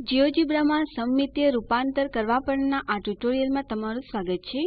GeoGebra માં સમમિતીય રૂપાંતર કરવા પરના આ ટ્યુટોરીયલમાં તમારું સ્વાગત છે.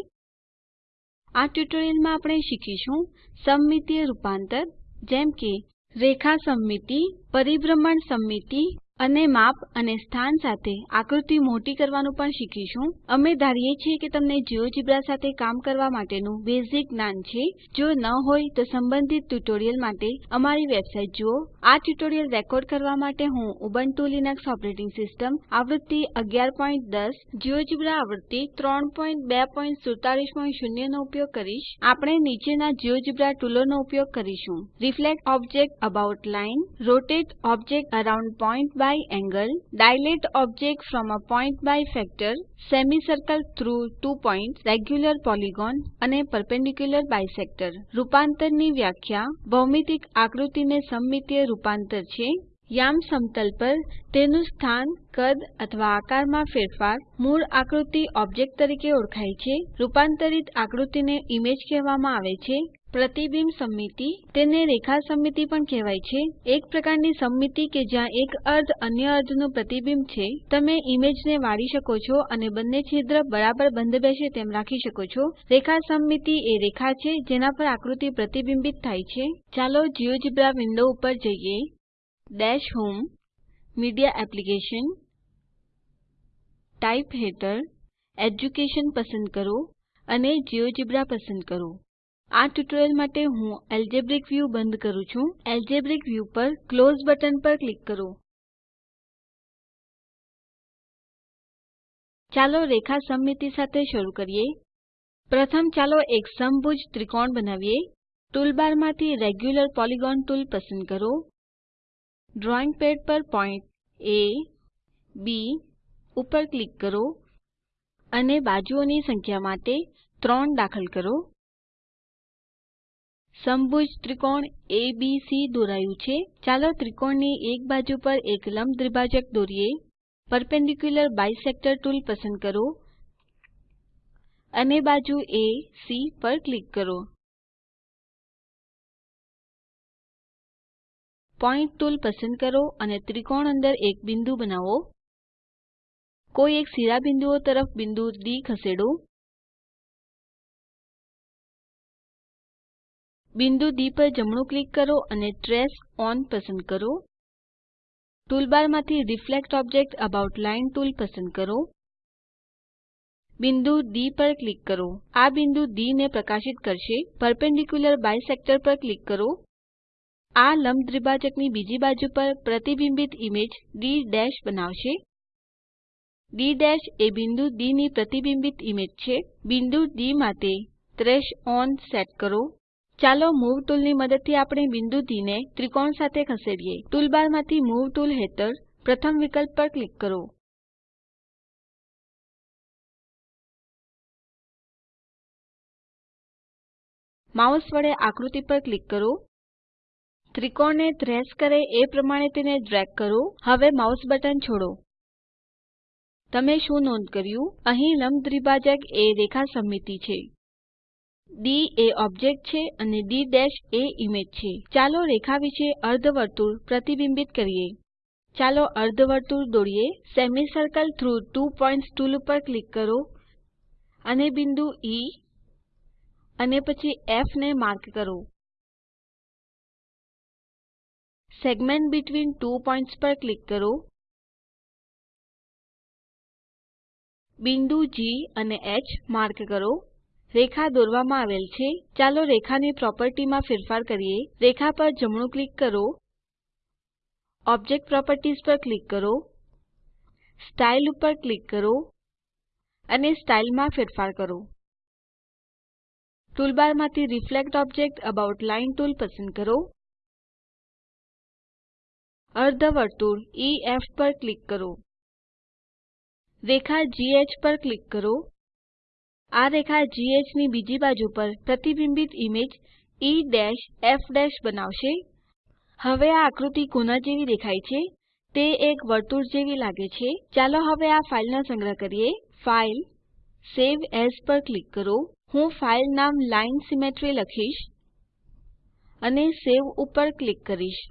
આ ટ્યુટોરીયલમાં આપણે શીખીશું સમમિતીય રૂપાંતર, જેમ કે રેખા સમમિતિ, પરિભ્રમણ સમમિતિ અને માપ અને સ્થાન સાથે આકૃતિ મોટી કરવાનું પણ શીખીશું. અમે ધારીએ છીએ કે તમને જિયોજેબ્રા સાથે કામ કરવા માટેનું બેઝિક જ્ઞાન છે. જો ન હોય તો સંબંધિત ટ્યુટોરિયલ માટે અમારી વેબસાઇટ જુઓ. આ ટ્યુટોરિયલ રેકોર્ડ કરવા માટે હું ઉબુન્ટુ લીનક્સ ઓપરેટિંગ સિસ્ટમ આવૃત્તિ 1110 જિયોજેબ્રા આવૃત્તિ 32470 નો ઉપયોગ કરીશ. આપણે નીચેના જિયોજેબ્રા ટૂલોનો ઉપયોગ કરીશું. Reflect object about line, rotate object around point by angle dilate object from a point by factor semicircle through two points, regular polygon અને perpendicular bisector. રૂપાંતરની વ્યાખ્યા ભૌમિતિક આકૃતિને સમમિતીય રૂપાંતર છે. યામ સમતલ પર તેનું સ્થાન કદ અથવા આકારમાં ફેરફાર મૂળ આકૃતિ ઓબ્જેક્ટ તરીકે ઓળખાય છે. રૂપાંતરિત આકૃતિને ઈમેજ કહેવામાં આવે છે. પ્રતિબિંબ સમમિતિ તેને રેખા સમમિતિ પણ કહેવાય છે. એક પ્રકારની સમમિતિ કે જ્યાં એક અર્ધ અન્ય અર્ધનું પ્રતિબિંબ છે, તમે ઈમેજને વાળી શકો છો અને બંને છિદ્ર બરાબર બંધ બેસે તેમ રાખી શકો છો. રેખા સમમિતિ એ રેખા છે, જેના પર આકૃતિ પ્રતિબિંબિત થાય છે. ચાલો જિયોજેબ્રા વિન્ડો ઉપર જઈએ. Dash home, media application type હેઠળ એડ્યુકેશન પસંદ કરો અને જિયોજેબ્રા પસંદ કરો. આ ટ્યુટોરીયલ માટે હું એલ્જેબ્રિક વ્યૂ બંધ કરું છું. એલ્જેબ્રિક વ્યૂ પર ક્લોઝ બટન પર ક્લિક કરો. ચાલો રેખા સમમિતિ સાથે શરૂ કરીએ. પ્રથમ ચાલો એક સમભુજ ત્રિકોણ બનાવીએ. ટૂલબારમાંથી રેગ્યુલર પોલિગોન ટૂલ પસંદ કરો. ડ્રોઈંગ પેડ પર પોઈન્ટ એ, બી ઉપર ક્લિક કરો અને બાજુઓની સંખ્યા માટે 3 દાખલ કરો. સમભુજ ત્રિકોણ એબીસી દોરાયું છે. ચાલો ત્રિકોણની એક બાજુ પર એક લંબ દ્વિભાજક દોરીએ. પર્પેન્ડિક્યુલર બાયસેક્ટર ટૂલ પસંદ કરો. અને બાજુ એસી પર ક્લિક કરો. પોઇન્ટ ટૂલ પસંદ કરો અને ત્રિકોણ અંદર એક બિંદુ બનાવો. કોઈ એક શિરોબિંદુઓ તરફ બિંદુ ડી ખસેડો. બિંદુ ડી પર જમણું ક્લિક કરો અને ટ્રેસ ઓન પસંદ કરો. ટૂલબારમાંથી reflect object about line tool પસંદ કરો. બિંદુ ડી પર ક્લિક કરો. આ બિંદુ D ને પ્રકાશિત કરશે. પર્પેન્ડિક્યુલર બાયસેક્ટર પર ક્લિક કરો. આ લંબ દ્વિભાજકની બીજી બાજુ પર પ્રતિબિંબિત ઈમેજ ડી બનાવશે. ડી એ બિંદુ D ની પ્રતિબિંબિત ઈમેજ છે. બિંદુ ડી માટે ટ્રેસ ઓન સેટ કરો. ચાલો મૂવ ટૂલની મદદથી આપણે બિંદુ D ને ત્રિકોણ સાથે ખસેડીએ. ટૂલબારમાંથી મૂવ ટૂલ હેઠળ પ્રથમ વિકલ્પ પર ક્લિક કરો. માઉસ વડે આકૃતિ પર ક્લિક કરો. ત્રિકોણને ટ્રેસ કરે એ પ્રમાણે તેને ડ્રેગ કરો. હવે માઉસ બટન છોડો. તમે શું નોંધ કર્યું? અહીં લંબ દ્વિભાજક એ રેખા સમમિતિ છે. ડી એ ઓબ્જેક્ટ છે અને ડી એ ઈમેજ છે. ચાલો રેખા વિશે અર્ધવર્તુળ પ્રતિબિંબિત કરીએ. ચાલો અર્ધવર્તુળ દોરીએ. Semicircle through two points tool ઉપર ક્લિક કરો. અને બિંદુ E અને પછી F ને માર્ક કરો. સેગમેન્ટ બિટવીન ટુ પોઇન્ટ્સ પર ક્લિક કરો. બિંદુ જી અને H માર્ક કરો. રેખા દોરવામાં આવેલ છે. ચાલો રેખાની પ્રોપર્ટીમાં ફેરફાર કરીએ. રેખા પર જમણું ક્લિક કરો. ઓબ્જેક્ટ પ્રોપર્ટીઝ પર ક્લિક કરો. સ્ટાઇલ ઉપર ક્લિક કરો અને સ્ટાઇલમાં ફેરફાર કરો. ટૂલબારમાંથી reflect object about line tool પસંદ કરો. અર્ધવર્તુળ EF પર ક્લિક કરો. રેખા GH પર ક્લિક કરો. આ રેખા GH ની બીજી બાજુ પર પ્રતિબિંબિત ઈમેજ EF, બનાવશે. હવે આ આકૃતિ કોના જેવી દેખાય છે. તે એક વર્તુળ જેવી લાગે છે. ચાલો હવે આ ફાઇલનો સંગ્રહ કરીએ. ફાઇલ સેવ એઝ પર ક્લિક કરો. હું ફાઇલ નામ લાઇન સિમેટ્રી લખીશ અને સેવ ઉપર ક્લિક કરીશ.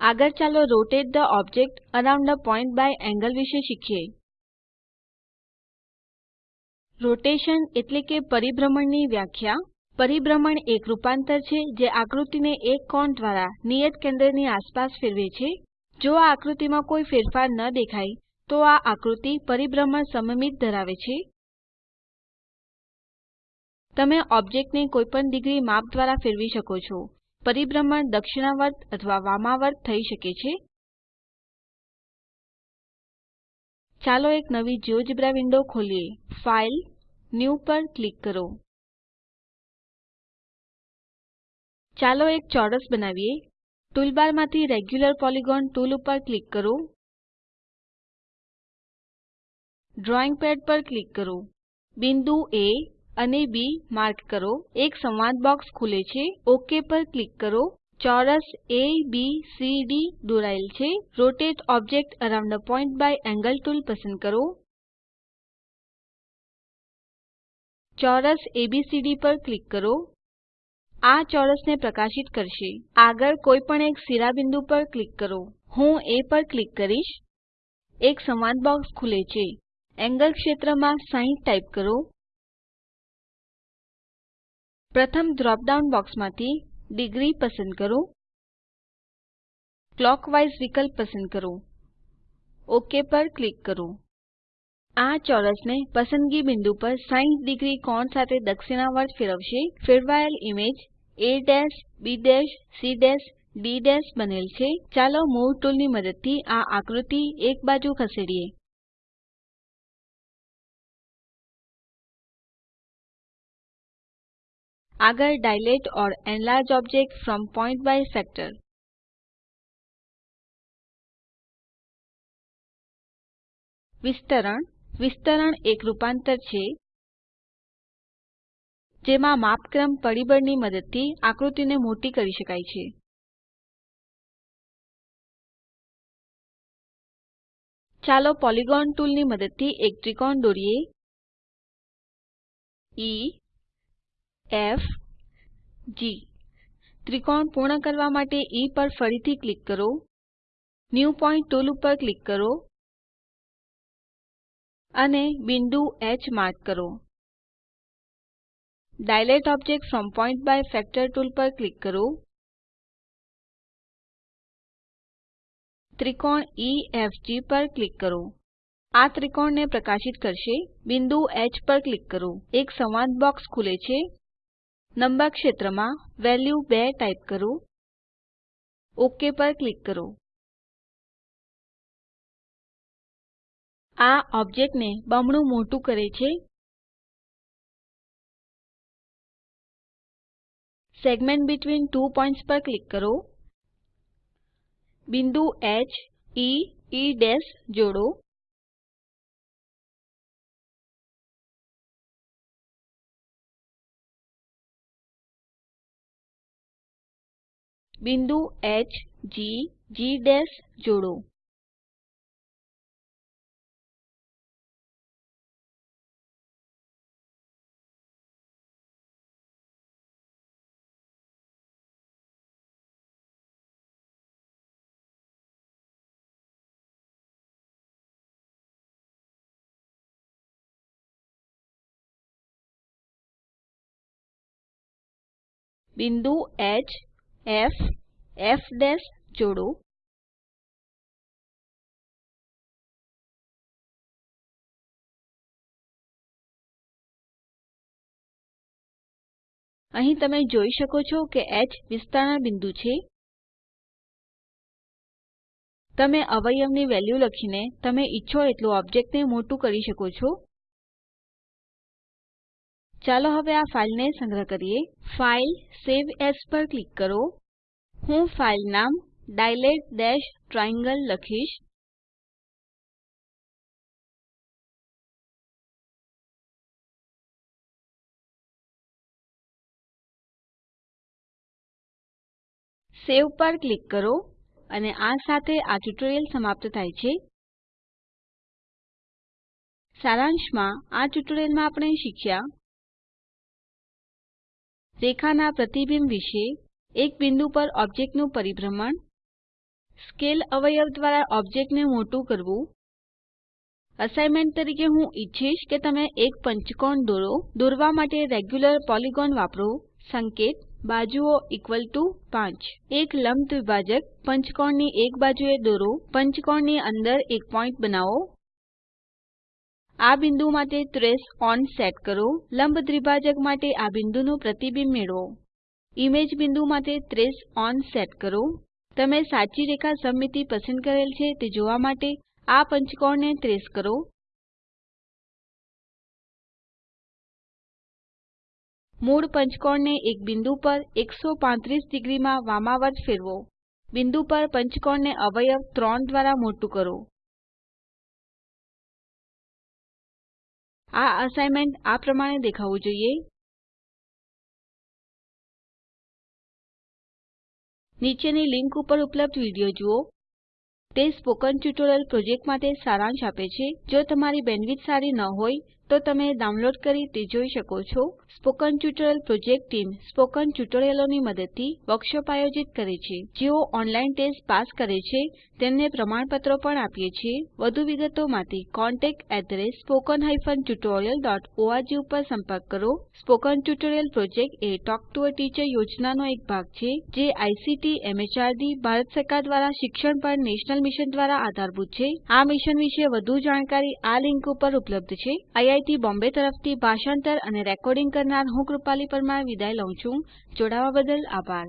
આગળ ચાલો rotate the object around a point by angle વિશે શીખીએ. રોટેશન એટલે કે પરિભ્રમણની વ્યાખ્યા. પરિભ્રમણ એક રૂપાંતર છે જે આકૃતિને એક કોણ દ્વારા નિયત કેન્દ્રની આસપાસ ફેરવે છે. જો આ આકૃતિમાં કોઈ ફેરફાર ન દેખાય, તો આ આકૃતિ પરિભ્રમણ સમમિત ધરાવે છે. તમે ઓબ્જેક્ટને કોઈપણ ડિગ્રી માપ દ્વારા ફેરવી શકો છો. પરિભ્રમણ દક્ષિણાવર્ત અથવા વામાવર્ત થઈ શકે છે. ચાલો એક નવી જિયોજેબ્રા વિન્ડો ખોલીએ. ફાઇલ, ન્યૂ પર ક્લિક કરો. ચાલો એક ચોરસ બનાવીએ. ટૂલબારમાંથી રેગ્યુલર પોલિગોન ટૂલ પર ક્લિક કરો. ડ્રોઈંગ પેડ પર ક્લિક કરો. બિંદુ એ અને બી માર્ક કરો. એક સંવાદ બોક્સ ખુલે છે. ઓકે પર ક્લિક કરો. ચોરસ એબીસીડી દોરાયેલ છે. Rotate object around a point by angle tool પસંદ કરો. ચોરસ એબીસીડી પર ક્લિક કરો. આ ચોરસને પ્રકાશિત કરશે. આગળ કોઈ પણ એક શિરોબિંદુ પર ક્લિક કરો. હું એ પર ક્લિક કરીશ. એક સંવાદ બોક્સ ખુલે છે. એન્ગલ ક્ષેત્રમાં 60 ટાઇપ કરો. પ્રથમ ડ્રોપ ડાઉન બોક્સમાંથી ડિગ્રી પસંદ કરો. ક્લોકવાઇઝ વિકલ્પ પસંદ કરો. ઓક પર ક્લિક કરો. આ ચોરસને પસંદગી બિંદુ પર 60 ડિગ્રી કોણ સાથે દક્ષિણાવર્ત ફેરવશે. ફેરવાયેલ image a b c d બનેલ છે. ચાલો મૂવ ટુલની મદદથી આ આકૃતિ એક બાજુ ખસેડીએ. આગળ dilate or enlarge object from point by sector વિસ્તરણ. વિસ્તરણ એક રૂપાંતર છે, જેમાં માપક્રમ પરિબળની મદદથી આકૃતિને મોટી કરી શકાય છે. ચાલો પોલિગોન ટૂલની મદદથી એક ત્રિકોણ દોરીએ. ઇ ફ જી ત્રિકોણ પૂર્ણ કરવા માટે E પર ફરીથી ક્લિક કરો. ન્યૂ પોઇન્ટ ટુલ ઉપર ક્લિક કરો. અને બિંદુ H માર્ક કરો. Dilate object from point by factor tool પર ક્લિક કરો. ત્રિકોણ EFG પર ક્લિક કરો. આ ત્રિકોણને પ્રકાશિત કરશે. બિંદુ H પર ક્લિક કરો. એક સંવાદ બોક્સ ખુલે છે. નંબર ક્ષેત્રમાં વેલ્યુ 2 ટાઇપ કરો. ઓકે પર ક્લિક કરો. આ ઓબ્જેક્ટને બમણું મોટું કરે છે. સેગમેન્ટ બેટવીન ત્વો પોઇન્ટ્સ પર ક્લિક કરો. બિંદુ હ ઇ એ જોડો. બિંદુ H G G જોડો. બિંદુ H ફ ફ જોડો. અહીં તમે જોઈ શકો છો કે h વિસ્તરણ બિંદુ છે. તમે અવયવની વેલ્યુ લખીને તમે ઈચ્છો એટલું ઓબ્જેક્ટને મોટું કરી શકો છો. ચાલો હવે આ ફાઈલને સંગ્રહ કરીએ. ફાઇલ સવે એએસ પર ક્લિક કરો. હું ફાઇલ નામ dilate ટ્રાયેંગલ લખીશ. સેવ પર ક્લિક કરો અને આ સાથે આ ટ્યુટોરીયલ સમાપ્ત થાય છે. સારાંશમાં આ ટ્યુટોરીયલમાં આપણે શીખ્યા રેખાના પ્રતિબિંબ વિશે એક બિંદુ પર ઓબ્જેક્ટનું પરિભ્રમણ, સ્કેલ અવયવ દ્વારા ઓબ્જેક્ટને મોટું કરવું. અસાઇનમેન્ટ તરીકે હું ઈચ્છીશ કે તમે એક પંચકોણ દોરો, દોરવા માટે રેગ્યુલર પોલિગોન વાપરો. સંકેત, બાજુઓ ઇક્વલ ટુ 5 એક લંબ દ્વિભાજક પંચકોણની એક બાજુએ દોરો, પંચકોણની અંદર એક પોઈન્ટ બનાવો. આ બિંદુ માટે ટ્રેસ ઓન સેટ કરો. લંબ દ્વિભાજક માટે આ બિંદુનું પ્રતિબિંબ મેળવો. ઇમેજ બિંદુ માટે ટ્રેસ ઓન સેટ કરો. તમે સાચી રેખા સમમિતિ પસંદ કરેલ છે તે જોવા માટે આ પંચકોણને ટ્રેસ કરો. મૂળ પંચકોણને એક બિંદુ પર 135 ડિગ્રીમાં વામાવર્ત ફેરવો. બિંદુ પર પંચકોણને અવયવ 3 દ્વારા મોટું કરો. આ અસાઇનમેન્ટ આ પ્રમાણે દેખાવું જોઈએ. નીચેની લિંક ઉપર ઉપલબ્ધ વીડિયો જુઓ. તે સ્પોકન ટ્યુટોરિયલ પ્રોજેક્ટ માટે સારાંશ આપે છે. જો તમારી બેન્ડવિડ્થ સારી ન હોય તો તમે ડાઉનલોડ કરી તે જોઈ શકો છો. Spoken tutorial project team spoken ટ્યુટોરિયલોની મદદથી વર્કશોપ આયોજિત કરે છે. જેઓ ઓનલાઈન ટેસ્ટ પાસ કરે છે, તેમને પ્રમાણપત્રો પણ આપીએ છીએ. વધુ વિગતો માટે contactspoken tutorialorg ઉપર સંપર્ક કરો. સ્પોકન ટ્યુટોરિયલ પ્રોજેક્ટ એ ટોક ટુ અ ટીચર યોજનાનો એક ભાગ છે, જે આઇસીટી એમએચઆરડી ભારત સરકાર દ્વારા શિક્ષણ પર નેશનલ મિશન દ્વારા આધારભૂત છે. આ મિશન વિશે વધુ જાણકારી આ લિંક ઉપર ઉપલબ્ધ છે. આઈઆઈટી બોમ્બે તરફથી ભાષાંતર અને રેકોર્ડિંગ કરનાર હું કૃપાલી પરમાર વિદાય લઉં છું. જોડાવા બદલ આભાર.